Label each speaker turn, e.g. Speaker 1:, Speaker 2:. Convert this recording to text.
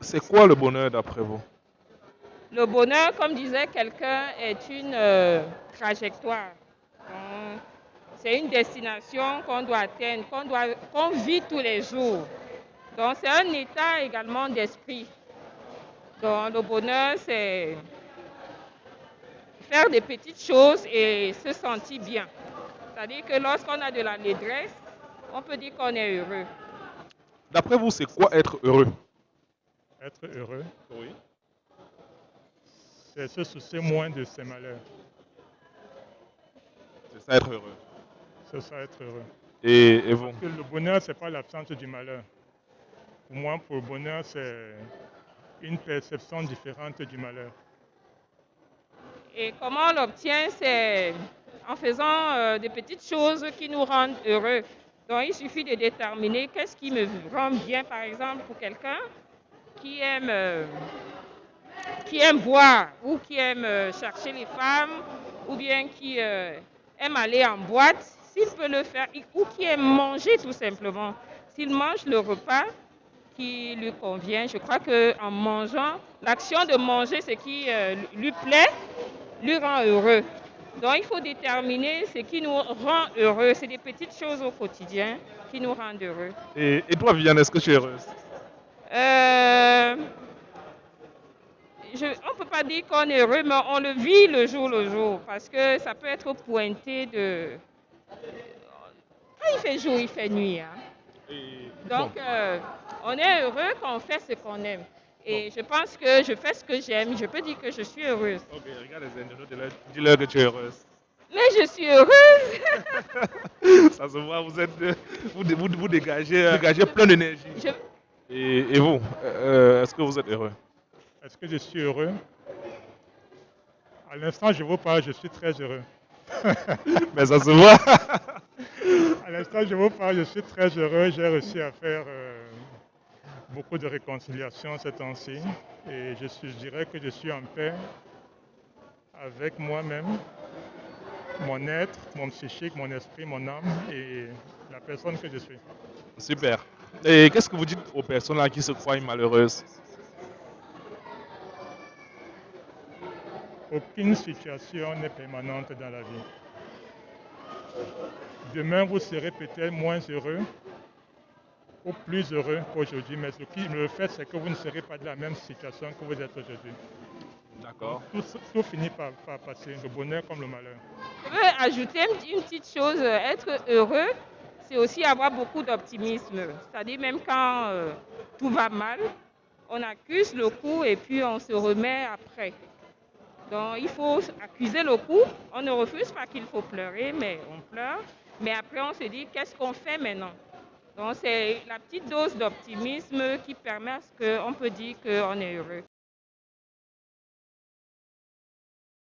Speaker 1: C'est quoi le bonheur d'après vous?
Speaker 2: Le bonheur, comme disait quelqu'un, est une euh, trajectoire. C'est une destination qu'on doit atteindre, qu'on doit, qu'on vit tous les jours. Donc c'est un état également d'esprit. Donc le bonheur, c'est faire des petites choses et se sentir bien. C'est-à-dire que lorsqu'on a de la détresse, on peut dire qu'on est heureux.
Speaker 1: D'après vous, c'est quoi être heureux?
Speaker 3: Être heureux,
Speaker 1: Oui.
Speaker 3: c'est se soucier moins de ses malheurs.
Speaker 1: C'est ça être heureux.
Speaker 3: C'est ça être heureux.
Speaker 1: Et, et vous?
Speaker 3: Parce que le bonheur, ce n'est pas l'absence du malheur. Pour moi, pour le bonheur, c'est une perception différente du malheur.
Speaker 2: Et comment on l'obtient? C'est en faisant euh, des petites choses qui nous rendent heureux. Donc il suffit de déterminer qu'est-ce qui me rend bien, par exemple, pour quelqu'un qui aime, euh, qui boire ou qui aime euh, chercher les femmes ou bien qui euh, aime aller en boîte, s'il peut le faire, ou qui aime manger tout simplement. S'il mange le repas qui lui convient, je crois qu'en mangeant, l'action de manger, ce qui euh, lui plaît, lui rend heureux. Donc il faut déterminer ce qui nous rend heureux. C'est des petites choses au quotidien qui nous rendent heureux.
Speaker 1: et, et toi, Viviane, est-ce que tu es heureuse?
Speaker 2: Euh, je- on ne peut pas dire qu'on est heureux, mais on le vit le jour le jour. Parce que ça peut être pointé de... Quand il fait jour, il fait nuit. hein. Donc, euh, on est heureux quand on fait ce qu'on aime. Et je pense que je fais ce que j'aime. Je peux dire que je suis heureuse.
Speaker 1: ok, regarde les internautes, dis-leur- que tu es heureuse.
Speaker 2: Mais je suis heureuse.
Speaker 1: Ça se voit, vous êtes, vous, vous, vous dégagez, euh, dégagez plein d'énergie. Et, et vous, euh, est-ce que vous êtes heureux
Speaker 3: Est-ce que je suis heureux? À l'instant, je vous parle, je suis très heureux.
Speaker 1: Mais ça se voit.
Speaker 3: À l'instant, je vous parle, je suis très heureux. J'ai réussi à faire euh, beaucoup de réconciliation ces temps-ci. Et je, suis, je dirais que je suis en paix avec moi-même, mon être, mon psychique, mon esprit, mon âme et la personne que je suis.
Speaker 1: Super. Et qu'est-ce que vous dites aux personnes là qui se croient malheureuses?
Speaker 3: Aucune situation n'est permanente dans la vie. Demain, vous serez peut-être moins heureux ou plus heureux qu'aujourd'hui, mais ce qui le fait, c'est que vous ne serez pas dans la même situation que vous êtes aujourd'hui.
Speaker 1: D'accord.
Speaker 3: Tout, tout finit par, par passer, le bonheur comme le malheur.
Speaker 2: Je veux ajouter une petite chose. Être heureux, c'est aussi avoir beaucoup d'optimisme. C'est-à-dire même quand euh, tout va mal, on accuse le coup et puis on se remet après. Donc il faut accuser le coup. On ne refuse pas qu'il faut pleurer, mais on pleure. Mais après on se dit qu'est-ce qu'on fait maintenant? Donc c'est la petite dose d'optimisme qui permet à ce qu'on peut dire qu'on est heureux.